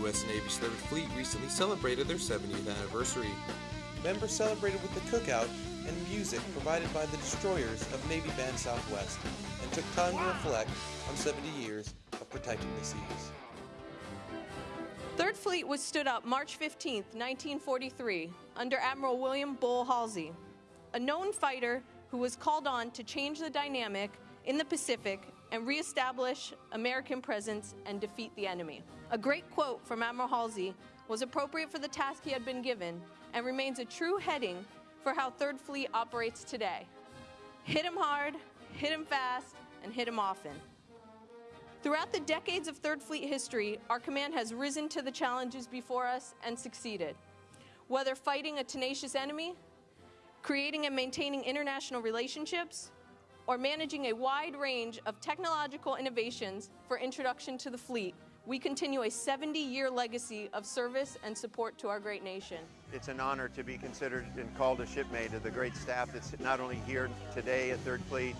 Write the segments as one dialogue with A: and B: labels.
A: U.S. Navy's 3rd Fleet recently celebrated their 70th anniversary. Members celebrated with a cookout and music provided by the destroyers of Navy Band Southwest and took time to reflect on 70 years of protecting the seas.
B: 3rd Fleet was stood up March 15, 1943, under Admiral William Bull Halsey, a known fighter who was called on to change the dynamic in the Pacific and reestablish American presence and defeat the enemy. A great quote from Admiral Halsey was appropriate for the task he had been given and remains a true heading for how 3rd Fleet operates today. Hit him hard, hit him fast, and hit him often. Throughout the decades of 3rd Fleet history, our command has risen to the challenges before us and succeeded. Whether fighting a tenacious enemy, creating and maintaining international relationships, or managing a wide range of technological innovations for introduction to the fleet, we continue a 70-year legacy of service and support to our great nation.
C: It's an honor to be considered and called a shipmate of the great staff that's not only here today at 3rd Fleet,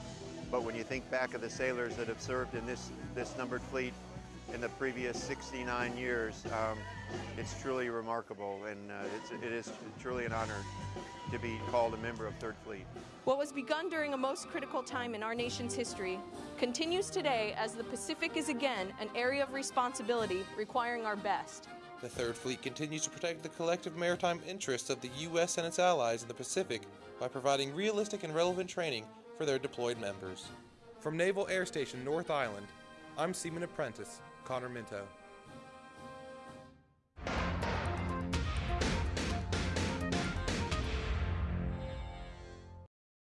C: but when you think back of the sailors that have served in this, this numbered fleet in the previous 69 years, um, it's truly remarkable and uh, it's, it is truly an honor to be called a member of 3rd Fleet.
B: What was begun during a most critical time in our nation's history continues today as the Pacific is again an area of responsibility requiring our best.
A: The 3rd Fleet continues to protect the collective maritime interests of the U.S. and its allies in the Pacific by providing realistic and relevant training for their deployed members. From Naval Air Station North Island, I'm Seaman Apprentice Connor Minto.